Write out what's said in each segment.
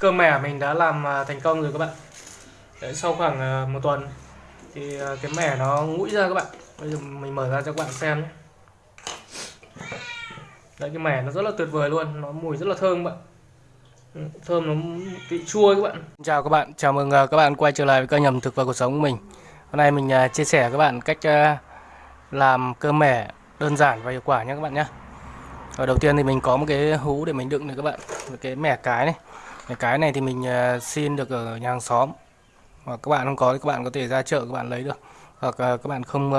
cơ mẻ mình đã làm à, thành công rồi các bạn. Đấy, sau khoảng à, một tuần thì à, cái mẻ nó ngũi ra các bạn. Bây giờ mình mở ra cho các bạn xem nhé. Đấy cái mẻ nó rất là tuyệt vời luôn nó mùi rất là thơm các bạn. Ừ, thơm nó vị chua các bạn. Chào các bạn chào mừng các bạn quay trở lại với kênh ẩm thực và cuộc sống của mình. Hôm nay mình chia sẻ với các bạn cách làm cơ mẻ đơn giản và hiệu quả nhé các bạn nhé. Ở đầu tiên thì mình có một cái hũ để mình đựng này các bạn. Một cái mẻ cái này cái cái này thì mình à, xin được ở nhà hàng xóm. Hoặc các bạn không có thì các bạn có thể ra chợ, các bạn lấy được. Hoặc à, các bạn không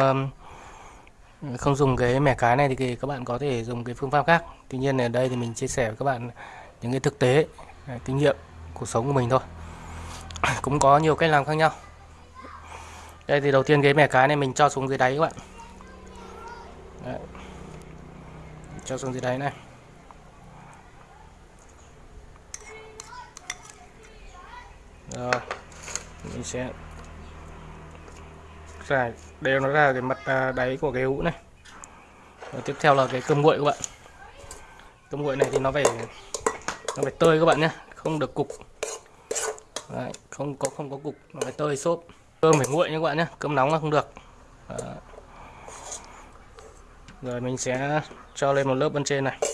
không dùng cái mẻ cái này thì các bạn có thể dùng cái phương pháp khác. Tuy nhiên ở đây thì mình chia sẻ với các bạn những cái thực tế à, kinh nghiệm, cuộc sống của mình thôi. Cũng có nhiều cách làm khác nhau. Đây thì đầu tiên cái mẻ cái này mình cho xuống dưới đáy các bạn. Đấy. cho xuống dưới đáy này. Rồi mình sẽ giải đều nó ra cái mặt à, đáy của cái hũ này. Rồi tiếp theo là cái cơm nguội các bạn. Cơm nguội này thì nó phải nó phải tơi các bạn nhé không được cục. Đấy, không có không có cục nó phải tơi xốp. Cơm phải nguội nhé các bạn nhé cơm nóng là không được. Đó. rồi mình sẽ cho lên một lớp bên trên này.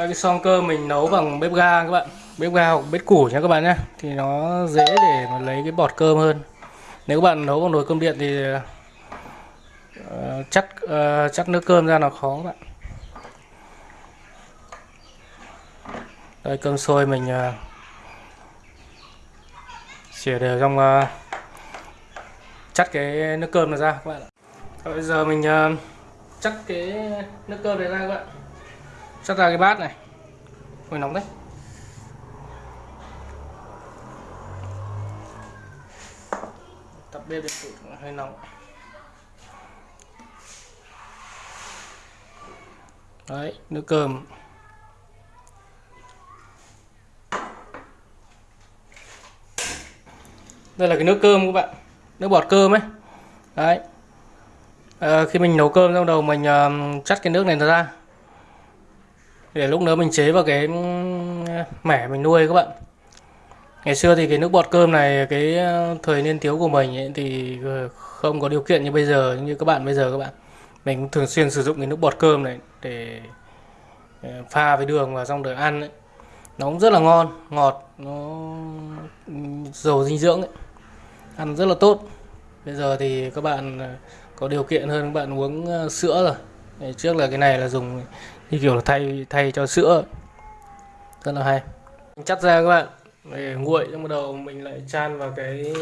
Đây, cái son cơ mình nấu bằng bếp ga các bạn. Bếp ga hoặc bếp củ nha các bạn nhé thì nó dễ để mà lấy cái bọt cơm hơn. Nếu các bạn nấu bằng nồi cơm điện thì uh, chắc uh, chắc nước cơm ra nó khó các bạn. Đây cơm sôi mình uh, xỉa đều trong uh, chắt cái nước cơm này ra các bạn ạ. Bây giờ mình uh, chắc cái nước cơm này ra các bạn sắt ra cái bát này. Ôi nóng đấy. Tập bếp điện tử hơi nóng. Đấy, nước cơm. Đây là cái nước cơm các bạn. Nước bọt cơm ấy. Đấy. À, Khi mình nấu cơm trong đầu mình uh, chắt cái nước này ra để lúc nữa mình chế vào cái ừ, mẻ mình nuôi các bạn ngày xưa thì cái nước bọt cơm này cái ờ, thời niên thiếu của mình ấy, thì ờ, không có điều kiện như bây giờ như các bạn bây giờ các bạn mình thường xuyên sử dụng cái nước bọt cơm này để ờ, pha với đường và xong rồi ăn ấy. nó cũng rất là ngon ngọt nó ừ, giàu dinh dưỡng ấy. ăn rất là tốt bây giờ thì các bạn có điều kiện hơn các bạn uống sữa rồi trước là cái này là dùng như kiểu là thay thay cho sữa. Rất là hay. Mình chắt ra các bạn. Để nguội xong bắt đầu mình lại chan vào cái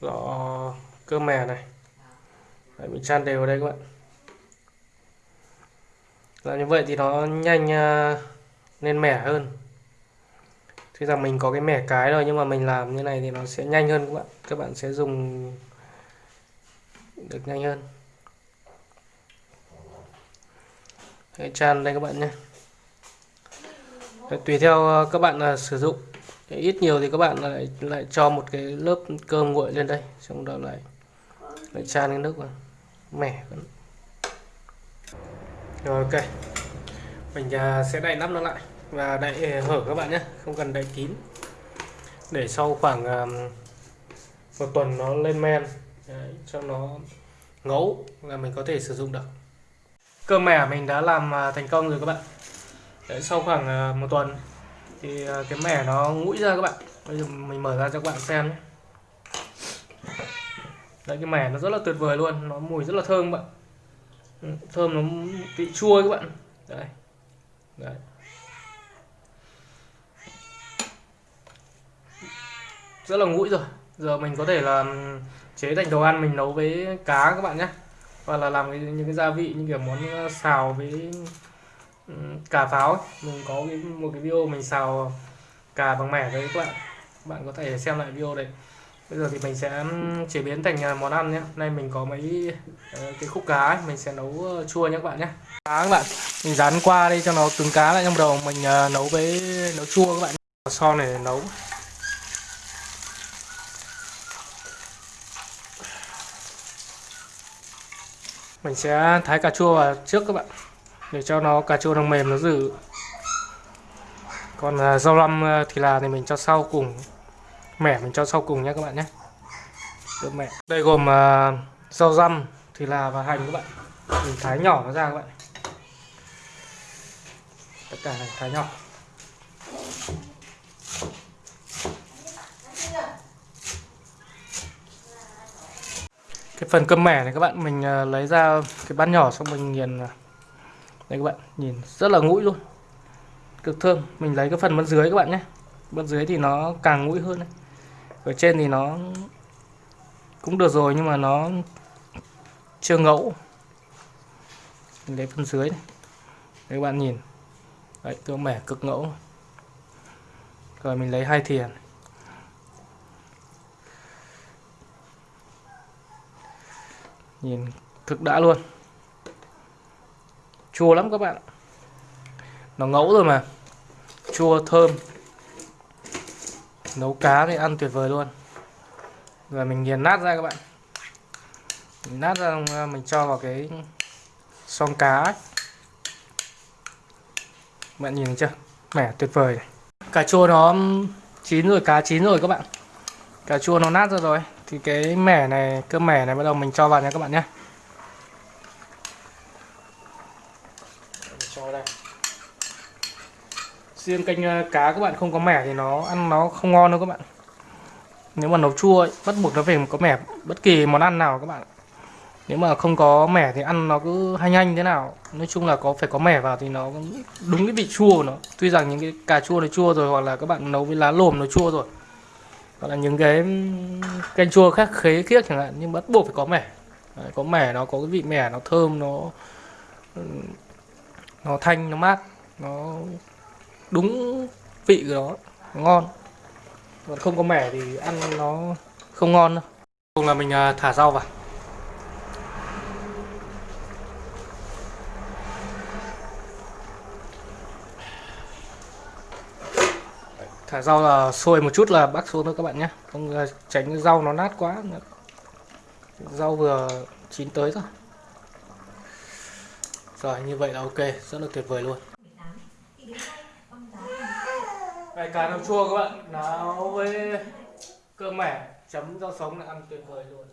lọ cơm mè này. Đấy, mình chan đều vào đây các bạn. Làm như vậy thì nó nhanh à, lên mẻ hơn. Tuy rằng mình có cái mẻ cái rồi nhưng mà mình làm như này thì nó sẽ nhanh hơn các bạn. Các bạn sẽ dùng được nhanh hơn. Đấy, tràn đây các bạn nhé. Tùy theo ờ, các bạn là sử dụng. Ít nhiều thì các bạn lại lại cho một cái lớp cơm nguội lên đây xong đó lại lại tràn cái nước vào. Mẻ rồi ok. Mình ờ, sẽ đậy nắp nó lại và đậy hở các bạn nhé không cần đậy kín. Để sau khoảng một tuần nó lên men. Đấy, cho nó ngấu là mình có thể sử dụng được cơm mẻ mình đã làm à, thành công rồi các bạn. Đấy, sau khoảng à, một tuần thì à, cái mẻ nó ngũi ra các bạn. Bây giờ mình mở ra cho các bạn xem nhé. Đấy cái mẻ nó rất là tuyệt vời luôn nó mùi rất là thơm các bạn. Ừ, thơm nó vị chua các bạn. Đấy. Đấy. Rất là ngũi rồi. Giờ mình có thể là chế thành đồ ăn mình nấu với cá các bạn nhé hoặc là làm cái, những cái gia vị như kiểu món ờ, xào với ừ, cà pháo ấy. mình có cái, một cái video mình xào cà bằng mẻ đấy các bạn. Bạn có thể xem lại video đấy. Bây giờ thì mình sẽ ừ, chế biến thành ờ, món ăn nhé. Nay mình có mấy ờ, cái khúc cá ấy. mình sẽ nấu chua nhé các bạn nhé. Cá các bạn mình dán qua đây cho nó cứng cá lại trong đầu. Mình nấu với nấu chua các bạn. Son này nấu. Mình sẽ thái cà chua vào trước các bạn để cho nó cà chua nó mềm nó dử còn à, rau răm à, thì là thì mình cho sau cùng. Mẻ mình cho sau cùng nhé các bạn nhé. Được mẻ đây gồm uh, rau răm thì là và hành các bạn. Mình thái nhỏ nó ra các bạn. Tất cả này thái nhỏ. Phần cơm mẻ này các bạn, mình ờ, lấy ra cái bát nhỏ xong mình nghiền ờ, đây các bạn, nhìn, rất là ngũi luôn, cực thơm. Mình lấy cái phần bên dưới các bạn nhé. Bên dưới thì nó càng ngũi hơn đấy. ở trên thì nó cũng được rồi nhưng mà nó chưa ngẫu. Mình lấy phần dưới này. Đấy các bạn nhìn. Đấy, cơm mẻ cực ngẫu. Rồi mình lấy hai thìa này. Nhìn thực đã luôn. Chua lắm các bạn nó ngẫu rồi mà. Chua thơm. Nấu cá thì ăn tuyệt vời luôn. Rồi mình nghiền nát ra các bạn. Mình nát ra, mình cho vào cái xong cá ấy. bạn nhìn thấy chưa? Mẻ, tuyệt vời. Này. cà chua nó chín rồi, cá chín rồi các bạn. Cà chua nó nát ra rồi thì cái mẻ này cơ mẻ này bắt đầu mình cho vào nha các bạn nhé. Cho đây. Riêng canh à, cá các bạn không có mẻ thì nó ăn nó không ngon đâu các bạn. Nếu mà nấu chua ấy, bắt buộc nó phải có mẻ bất kỳ món ăn nào các bạn. Nếu mà không có mẻ thì ăn nó cứ hanh hanh thế nào. Nói chung là có phải có mẻ vào thì nó đúng cái vị chua của nó. Tuy rằng những cái cà chua nó chua rồi hoặc là các bạn nấu với lá lồm nó chua rồi hoặc là những cái canh chua khác khế khiếc chẳng hạn nhưng bắt buộc phải có mẻ. Đấy, có mẻ nó có cái vị mẻ nó thơm nó nó thanh nó mát nó đúng vị của nó, ngon. Còn không có mẻ thì ăn nó không ngon đâu cùng là mình à, thả rau vào. Thả rau là sôi một chút là bắc xuống thôi các bạn nhé. Không ờ, tránh rau nó nát quá. Rau vừa chín tới rồi rồi, như vậy là ok. Rất là tuyệt vời luôn. Bài cá nấu chua các bạn. Nấu với cơm mẻ, chấm rau sống là ăn tuyệt vời luôn.